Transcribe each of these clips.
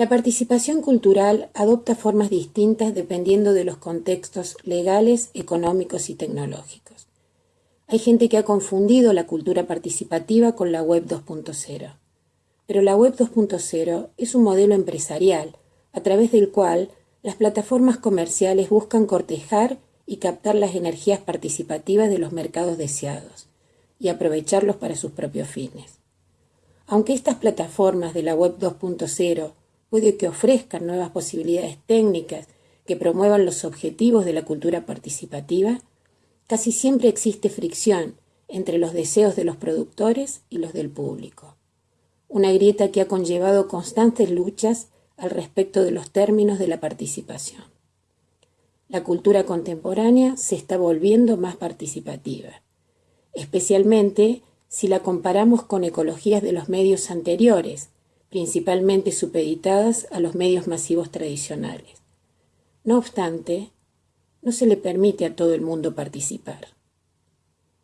La participación cultural adopta formas distintas dependiendo de los contextos legales, económicos y tecnológicos. Hay gente que ha confundido la cultura participativa con la web 2.0. Pero la web 2.0 es un modelo empresarial a través del cual las plataformas comerciales buscan cortejar y captar las energías participativas de los mercados deseados y aprovecharlos para sus propios fines. Aunque estas plataformas de la web 2.0 puede que ofrezcan nuevas posibilidades técnicas que promuevan los objetivos de la cultura participativa, casi siempre existe fricción entre los deseos de los productores y los del público. Una grieta que ha conllevado constantes luchas al respecto de los términos de la participación. La cultura contemporánea se está volviendo más participativa, especialmente si la comparamos con ecologías de los medios anteriores, principalmente supeditadas a los medios masivos tradicionales. No obstante, no se le permite a todo el mundo participar.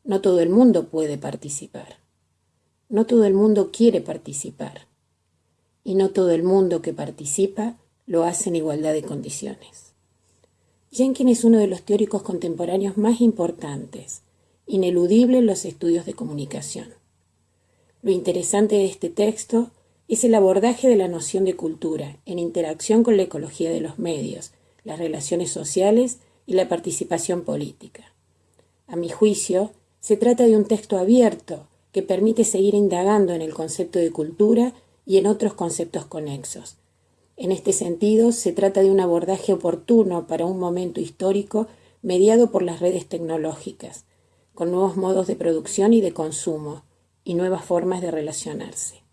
No todo el mundo puede participar. No todo el mundo quiere participar. Y no todo el mundo que participa lo hace en igualdad de condiciones. Jenkins es uno de los teóricos contemporáneos más importantes, ineludible en los estudios de comunicación. Lo interesante de este texto es el abordaje de la noción de cultura en interacción con la ecología de los medios, las relaciones sociales y la participación política. A mi juicio, se trata de un texto abierto que permite seguir indagando en el concepto de cultura y en otros conceptos conexos. En este sentido, se trata de un abordaje oportuno para un momento histórico mediado por las redes tecnológicas, con nuevos modos de producción y de consumo y nuevas formas de relacionarse.